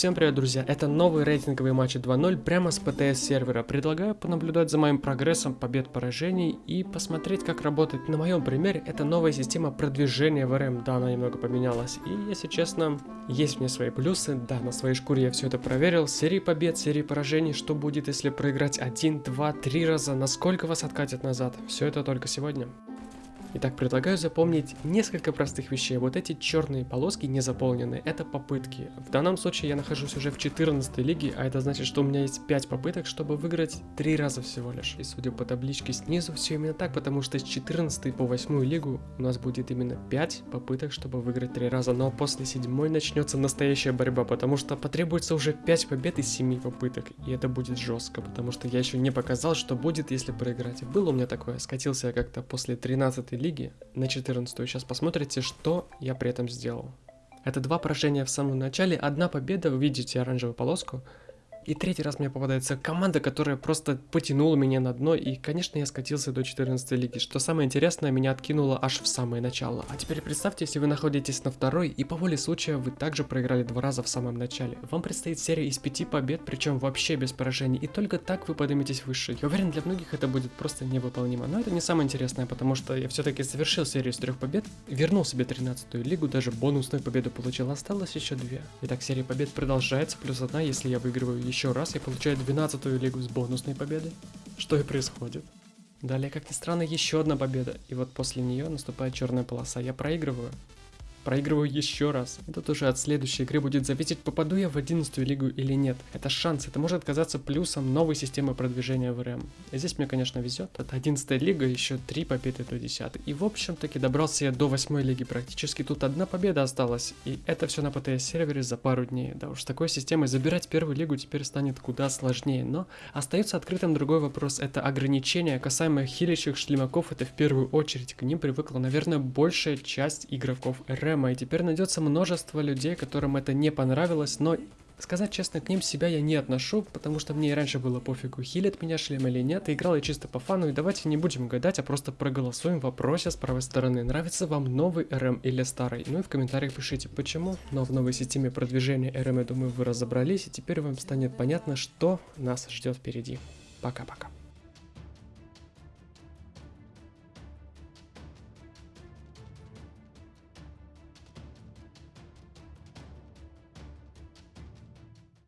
Всем привет, друзья! Это новый рейтинговый матч 2.0 прямо с ПТС сервера. Предлагаю понаблюдать за моим прогрессом побед поражений и посмотреть, как работает на моем примере эта новая система продвижения в РМ. Да, она немного поменялась. И, если честно, есть в ней свои плюсы. Да, на своей шкуре я все это проверил. Серии побед, серии поражений. Что будет, если проиграть один, два, три раза? Насколько вас откатят назад? Все это только сегодня. Итак, предлагаю запомнить несколько простых вещей. Вот эти черные полоски не заполнены, это попытки. В данном случае я нахожусь уже в 14 лиге, а это значит, что у меня есть 5 попыток, чтобы выиграть 3 раза всего лишь. И судя по табличке снизу, все именно так, потому что с 14 по 8 лигу у нас будет именно 5 попыток, чтобы выиграть 3 раза. Но после 7 начнется настоящая борьба, потому что потребуется уже 5 побед из 7 попыток. И это будет жестко, потому что я еще не показал, что будет, если проиграть. Было у меня такое, скатился я как-то после 13 лиги на 14 Сейчас посмотрите, что я при этом сделал. Это два поражения в самом начале, одна победа, вы видите оранжевую полоску, и третий раз мне попадается команда, которая просто потянула меня на дно, и, конечно, я скатился до 14 лиги. Что самое интересное, меня откинуло аж в самое начало. А теперь представьте, если вы находитесь на второй, и по воле случая вы также проиграли два раза в самом начале. Вам предстоит серия из пяти побед, причем вообще без поражений, и только так вы подниметесь выше. Я уверен, для многих это будет просто невыполнимо. Но это не самое интересное, потому что я все-таки завершил серию из трех побед, вернул себе 13 лигу, даже бонусную победу получил, осталось еще две. Итак, серия побед продолжается, плюс одна, если я выигрываю еще раз, я получаю 12 лигу с бонусной победой. Что и происходит. Далее, как ни странно, еще одна победа. И вот после нее наступает черная полоса. Я проигрываю проигрываю еще раз. И тут уже от следующей игры будет зависеть, попаду я в 11 лигу или нет. Это шанс, это может оказаться плюсом новой системы продвижения в РМ. Здесь мне, конечно, везет. Это 11 лига, еще 3 победы до 10. И в общем таки добрался я до 8 лиги практически. Тут одна победа осталась. И это все на ПТС сервере за пару дней. Да уж, с такой системой забирать первую лигу теперь станет куда сложнее. Но остается открытым другой вопрос. Это ограничения касаемо хилящих шлемаков. Это в первую очередь. К ним привыкла, наверное, большая часть игроков РМ Рэма, и теперь найдется множество людей, которым это не понравилось, но Сказать честно, к ним себя я не отношу, потому что мне и раньше было пофигу, хилит меня шлем или нет, и играл я чисто по фану, и давайте не будем гадать, а просто проголосуем в вопросе с правой стороны, нравится вам новый РМ или старый, ну и в комментариях пишите почему, но в новой системе продвижения РМ, я думаю, вы разобрались, и теперь вам станет понятно, что нас ждет впереди. Пока-пока.